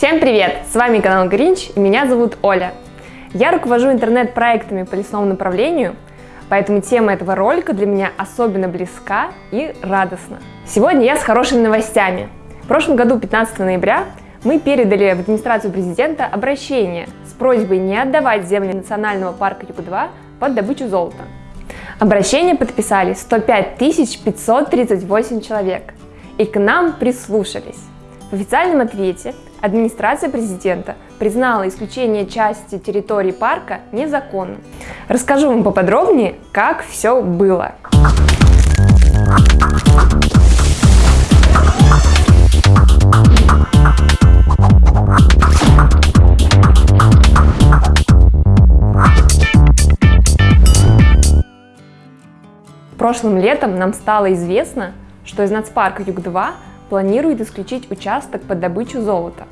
Всем привет! С вами канал Гринч и меня зовут Оля. Я руковожу интернет-проектами по лесному направлению, поэтому тема этого ролика для меня особенно близка и радостна. Сегодня я с хорошими новостями. В прошлом году, 15 ноября, мы передали в администрацию президента обращение с просьбой не отдавать земли национального парка Юг-2 под добычу золота. Обращение подписали 105 538 человек, и к нам прислушались. В официальном ответе администрация президента признала исключение части территории парка незаконным. Расскажу вам поподробнее, как все было. Прошлым летом нам стало известно, что из нацпарка Юг-2 планирует исключить участок под добычу золота.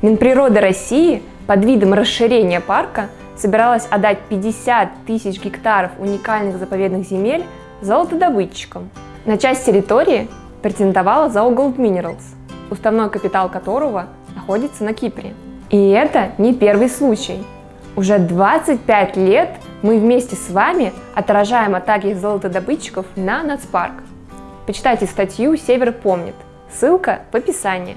Минприрода России под видом расширения парка собиралась отдать 50 тысяч гектаров уникальных заповедных земель золотодобытчикам. На часть территории претендовала ЗАО Gold Minerals, уставной капитал которого находится на Кипре. И это не первый случай. Уже 25 лет мы вместе с вами отражаем атаки золотодобытчиков на нацпарк. Почитайте статью «Север помнит». Ссылка в описании.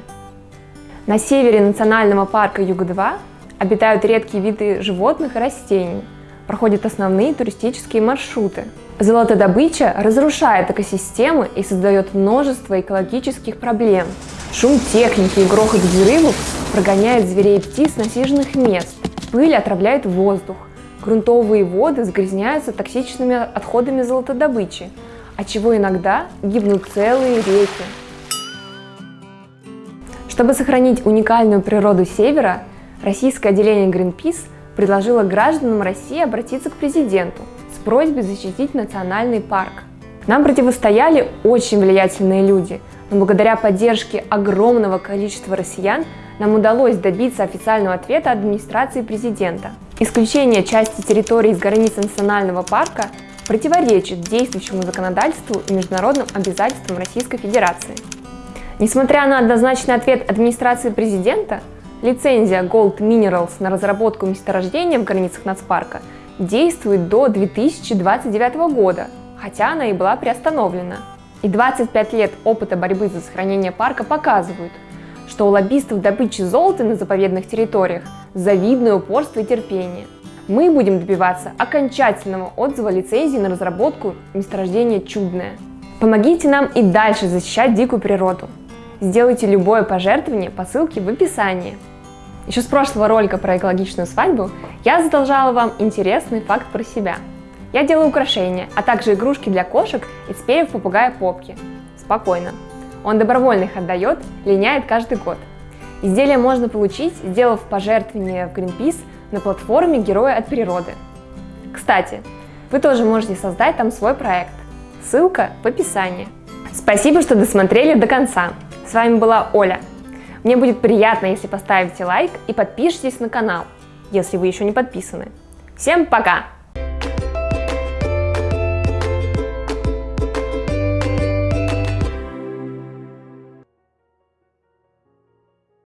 На севере национального парка Юг-2 обитают редкие виды животных и растений. Проходят основные туристические маршруты. Золотодобыча разрушает экосистемы и создает множество экологических проблем. Шум техники и грохот взрывов прогоняет зверей и птиц с насиженных мест. Пыль отравляет воздух. Грунтовые воды загрязняются токсичными отходами золотодобычи, от чего иногда гибнут целые реки. Чтобы сохранить уникальную природу Севера, российское отделение Greenpeace предложило гражданам России обратиться к президенту с просьбой защитить национальный парк. Нам противостояли очень влиятельные люди, но благодаря поддержке огромного количества россиян нам удалось добиться официального ответа администрации президента. Исключение части территории из границ национального парка противоречит действующему законодательству и международным обязательствам Российской Федерации. Несмотря на однозначный ответ администрации президента, лицензия Gold Minerals на разработку месторождения в границах нацпарка действует до 2029 года, хотя она и была приостановлена. И 25 лет опыта борьбы за сохранение парка показывают, что у лоббистов добычи золота на заповедных территориях завидное упорство и терпение мы будем добиваться окончательного отзыва лицензии на разработку месторождения «Чудное». Помогите нам и дальше защищать дикую природу. Сделайте любое пожертвование по ссылке в описании. Еще с прошлого ролика про экологичную свадьбу я задолжала вам интересный факт про себя. Я делаю украшения, а также игрушки для кошек из перьев попугая Попки. Спокойно. Он добровольно их отдает, линяет каждый год. Изделие можно получить, сделав пожертвование в Greenpeace на платформе Герои от природы. Кстати, вы тоже можете создать там свой проект. Ссылка в описании. Спасибо, что досмотрели до конца. С вами была Оля. Мне будет приятно, если поставите лайк и подпишитесь на канал, если вы еще не подписаны. Всем пока!